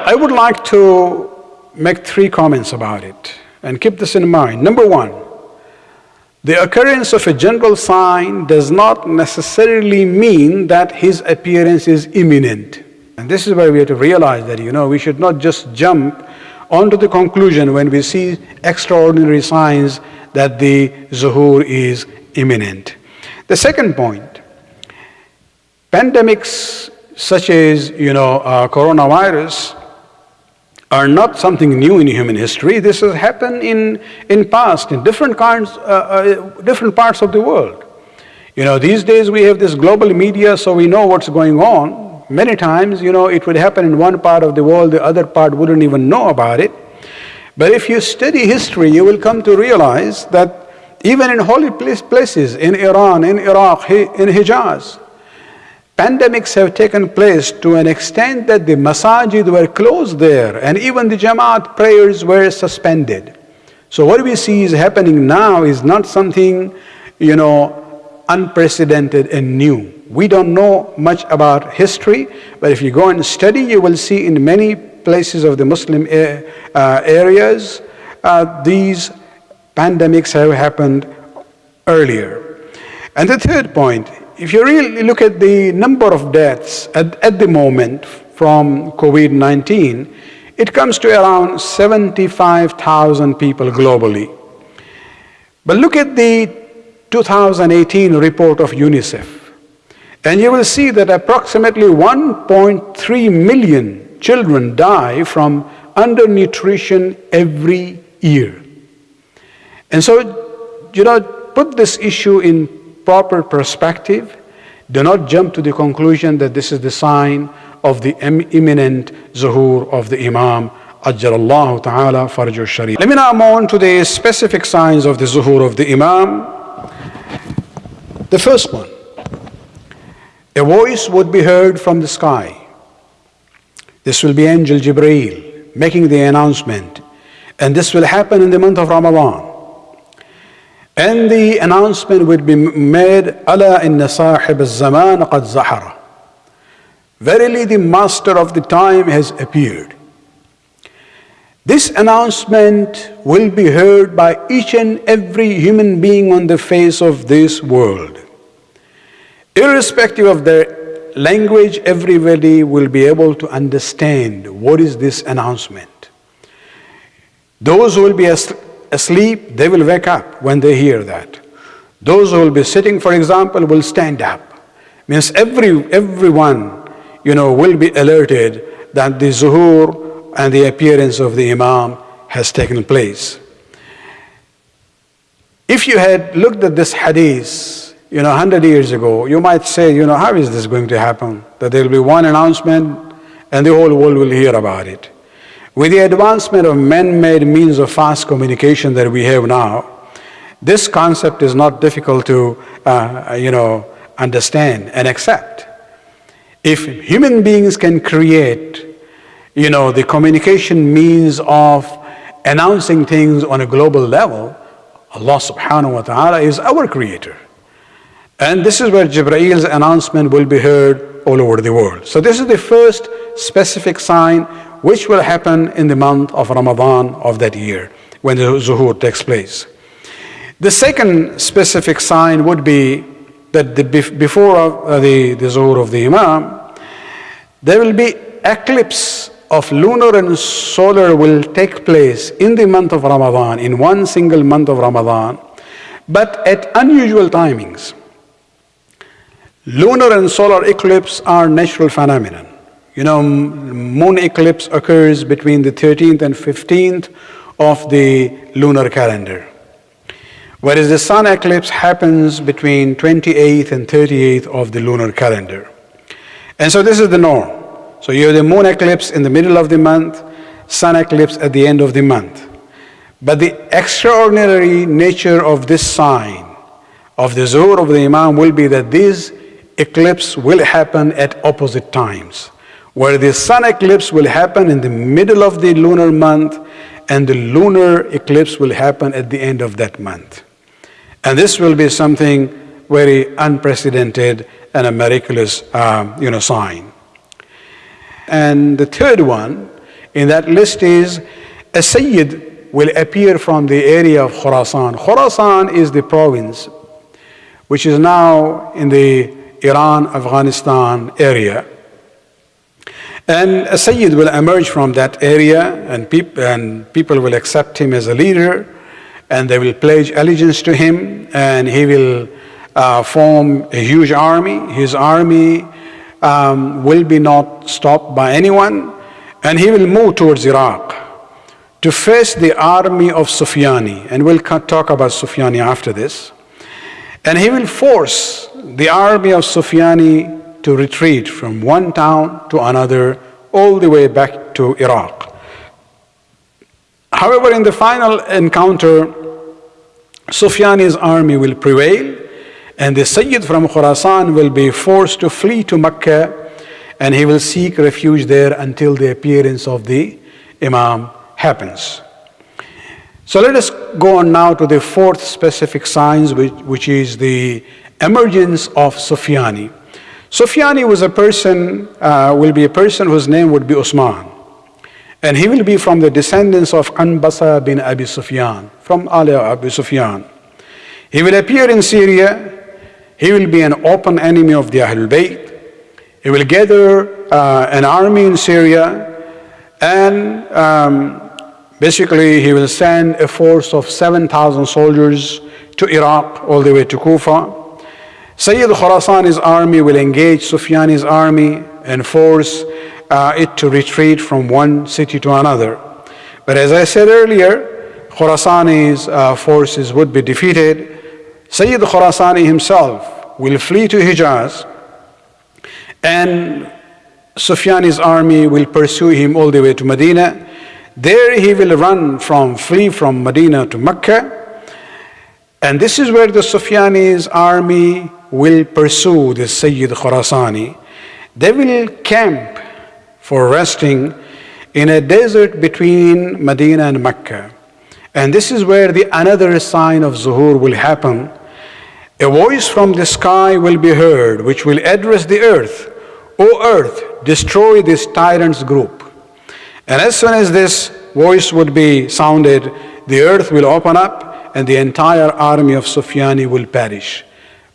I would like to make three comments about it and keep this in mind. Number one, the occurrence of a general sign does not necessarily mean that his appearance is imminent. And this is where we have to realize that, you know, we should not just jump onto the conclusion when we see extraordinary signs that the zuhur is imminent. The second point, pandemics such as, you know, uh, coronavirus are not something new in human history. This has happened in, in past, in different kinds, uh, uh, different parts of the world. You know, these days we have this global media, so we know what's going on. Many times, you know, it would happen in one part of the world, the other part wouldn't even know about it. But if you study history, you will come to realize that even in holy places, in Iran, in Iraq, in Hijaz, pandemics have taken place to an extent that the masajid were closed there and even the Jamaat prayers were suspended. So what we see is happening now is not something, you know, unprecedented and new. We don't know much about history, but if you go and study, you will see in many places of the Muslim uh, areas, uh, these pandemics have happened earlier. And the third point, if you really look at the number of deaths at, at the moment from COVID-19, it comes to around 75,000 people globally. But look at the 2018 report of UNICEF, and you will see that approximately 1.3 million children die from undernutrition every year. And so, you know, put this issue in proper perspective. Do not jump to the conclusion that this is the sign of the imminent zuhur of the Imam Ajjalallahu ta'ala farjur sharif. Let me now move on to the specific signs of the zuhur of the Imam. The first one, a voice would be heard from the sky. This will be Angel Jibreel making the announcement. And this will happen in the month of Ramadan. And the announcement would be made, inna sahib al-zaman qad zahara. Verily the master of the time has appeared. This announcement will be heard by each and every human being on the face of this world. Irrespective of their language, everybody will be able to understand what is this announcement. Those who will be asleep, they will wake up when they hear that. Those who will be sitting, for example, will stand up. Means every, everyone, you know, will be alerted that the zuhur and the appearance of the imam has taken place. If you had looked at this hadith, you know, 100 years ago, you might say, you know, how is this going to happen? That there will be one announcement and the whole world will hear about it. With the advancement of man-made means of fast communication that we have now, this concept is not difficult to, uh, you know, understand and accept. If human beings can create, you know, the communication means of announcing things on a global level, Allah subhanahu wa ta'ala is our creator. And this is where Jibrail's announcement will be heard all over the world. So this is the first specific sign which will happen in the month of Ramadan of that year when the zuhur takes place. The second specific sign would be that the, before uh, the, the zuhur of the imam, there will be eclipse of lunar and solar will take place in the month of Ramadan, in one single month of Ramadan, but at unusual timings. Lunar and solar eclipse are natural phenomena. You know, moon eclipse occurs between the 13th and 15th of the lunar calendar. Whereas the sun eclipse happens between 28th and 38th of the lunar calendar. And so this is the norm. So you have the moon eclipse in the middle of the month, sun eclipse at the end of the month. But the extraordinary nature of this sign of the zuhur of the Imam will be that this eclipse will happen at opposite times where the sun eclipse will happen in the middle of the lunar month and the lunar eclipse will happen at the end of that month. And this will be something very unprecedented and a miraculous um, you know, sign. And the third one in that list is a Sayyid will appear from the area of Khurasan. Khurasan is the province which is now in the Iran Afghanistan area. And a Sayyid will emerge from that area, and, peop and people will accept him as a leader, and they will pledge allegiance to him, and he will uh, form a huge army. His army um, will be not stopped by anyone, and he will move towards Iraq to face the army of Sufyani. And we'll talk about Sufyani after this. And he will force the army of Sufyani to retreat from one town to another, all the way back to Iraq. However, in the final encounter, Sufyani's army will prevail, and the Sayyid from Khurasan will be forced to flee to Mecca, and he will seek refuge there until the appearance of the Imam happens. So let us go on now to the fourth specific signs, which, which is the emergence of Sufyani. Sufyani was a person, uh, will be a person whose name would be Usman. And he will be from the descendants of Anbasa bin Abi Sufyan, from Ali Abi Sufyan. He will appear in Syria. He will be an open enemy of the Ahlul Bayt. He will gather uh, an army in Syria and um, basically he will send a force of 7,000 soldiers to Iraq all the way to Kufa. Sayyid Khurasani's army will engage Sufyani's army and force uh, it to retreat from one city to another. But as I said earlier, Khurasani's uh, forces would be defeated. Sayyid Khurasani himself will flee to Hijaz and Sufyani's army will pursue him all the way to Medina. There he will run from, flee from Medina to Mecca. And this is where the Sufyani's army will pursue the Sayyid Khurasani, they will camp for resting in a desert between Medina and Mecca. And this is where the another sign of Zuhur will happen. A voice from the sky will be heard, which will address the earth. O earth, destroy this tyrant's group. And as soon as this voice would be sounded, the earth will open up and the entire army of Sufyani will perish.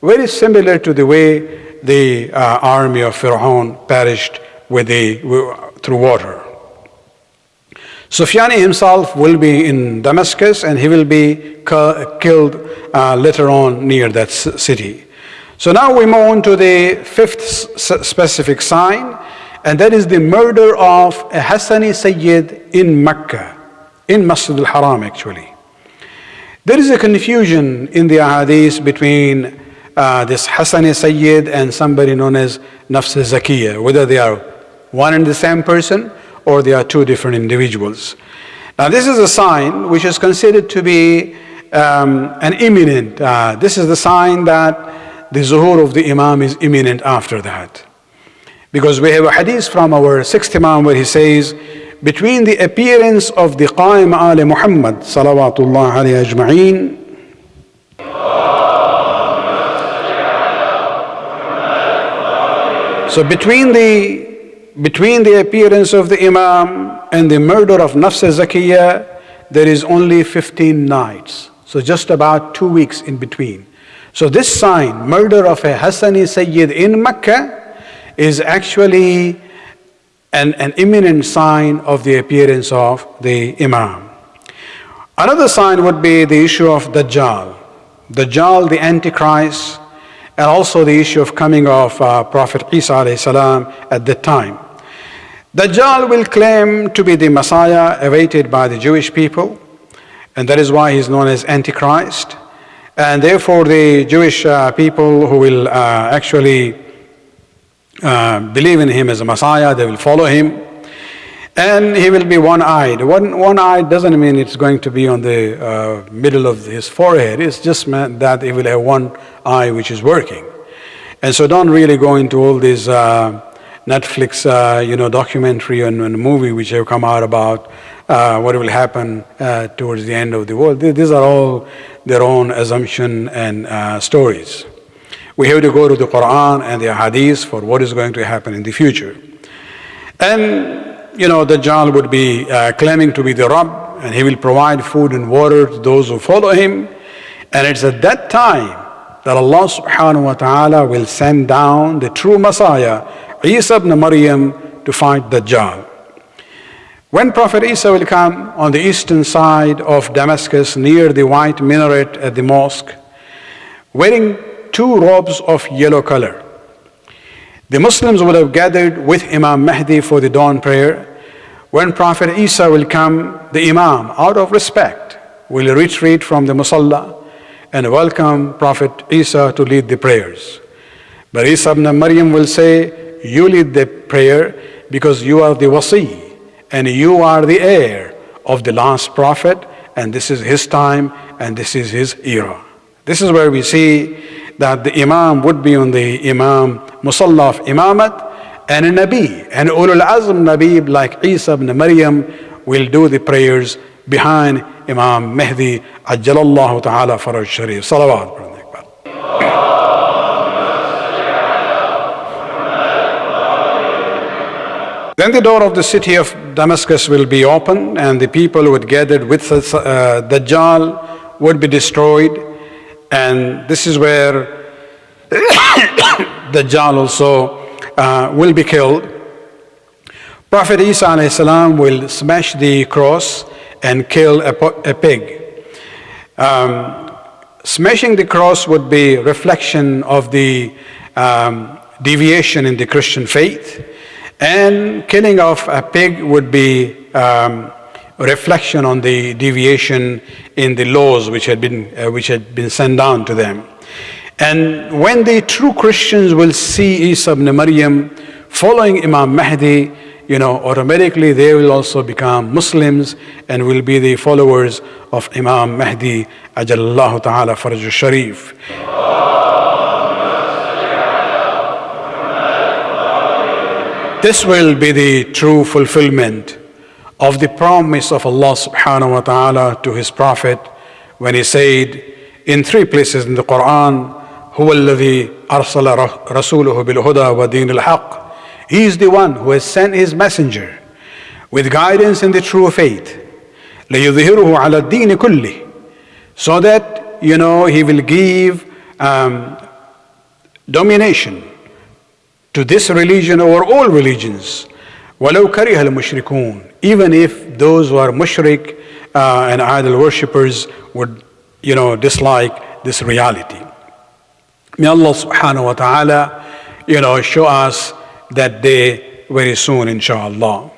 Very similar to the way the uh, army of Pharaoh perished with the, through water. Sufyani himself will be in Damascus and he will be killed uh, later on near that city. So now we move on to the fifth specific sign, and that is the murder of a Hassani Sayyid in Mecca, in Masjid al-Haram actually. There is a confusion in the ahadith between uh, this Hassan Sayyid and somebody known as Nafs Zakiyah, whether they are one and the same person or they are two different individuals. Now this is a sign which is considered to be um, an imminent, uh, this is the sign that the zuhur of the Imam is imminent after that. Because we have a hadith from our sixth Imam where he says, between the appearance of the Qaim Ali Muhammad salawatullah alayhi ajma'een So between the, between the appearance of the Imam and the murder of Nafs Zakiyah, there is only 15 nights. So just about two weeks in between. So this sign, murder of a Hassani Sayyid in Mecca, is actually an, an imminent sign of the appearance of the Imam. Another sign would be the issue of Dajjal. Dajjal, the Antichrist, and also the issue of coming of uh, Prophet Isa salam at that time. Dajjal will claim to be the Messiah awaited by the Jewish people, and that is why he's known as Antichrist. And therefore, the Jewish uh, people who will uh, actually uh, believe in him as a Messiah, they will follow him. And he will be one-eyed. One, one-eyed doesn't mean it's going to be on the uh, middle of his forehead. It's just meant that he will have one eye which is working. And so don't really go into all these uh, Netflix, uh, you know, documentary and, and, movie which have come out about uh, what will happen towards the end of the world. These are all their own assumption and stories. We have to go to the Quran and the Hadith for what is going to happen in the future. And you know, Dajjal would be uh, claiming to be the Rabb and he will provide food and water to those who follow him. And it's at that time that Allah subhanahu wa ta'ala will send down the true Messiah, Isa ibn Maryam, to fight Dajjal. When Prophet Isa will come on the eastern side of Damascus near the white minaret at the mosque, wearing two robes of yellow color. The Muslims will have gathered with Imam Mahdi for the dawn prayer. When Prophet Isa will come, the Imam, out of respect, will retreat from the Musalla and welcome Prophet Isa to lead the prayers. But Isa ibn Maryam will say, You lead the prayer because you are the wasi and you are the heir of the last prophet, and this is his time and this is his era. This is where we see that the Imam would be on the Imam Musalla of Imamat, and a Nabi, And Ulul Azm Nabi like Isa ibn Maryam will do the prayers behind Imam Mahdi, Ajjalallahu Ta'ala Faraj Sharif. Salawat. Then the door of the city of Damascus will be opened, and the people who had gathered with uh, Dajjal would be destroyed. And this is where Dajjal also uh, will be killed. Prophet Isa will smash the cross and kill a, a pig. Um, smashing the cross would be reflection of the um, deviation in the Christian faith. And killing of a pig would be um, reflection on the deviation in the laws which had been, uh, which had been sent down to them. And when the true Christians will see Isa ibn Maryam following Imam Mahdi, you know, automatically they will also become Muslims and will be the followers of Imam Mahdi, Ajallahu Ta'ala Faraj Sharif. This will be the true fulfillment of the promise of Allah subhanahu wa ta'ala to his prophet when he said in three places in the Quran, هو الذي أرسل رسوله بالهدى ودين الحق. He is the one who has sent his messenger with guidance in the true faith. ليظهره على الدين كله. So that, you know, he will give um, domination to this religion over all religions. وَلَوْ كَرِهَ الْمُشْرِكُونَ Even if those who are mushrik uh, and idol worshippers would, you know, dislike this reality. May Allah subhanahu wa ta'ala, you know, show us that day very soon, inshallah.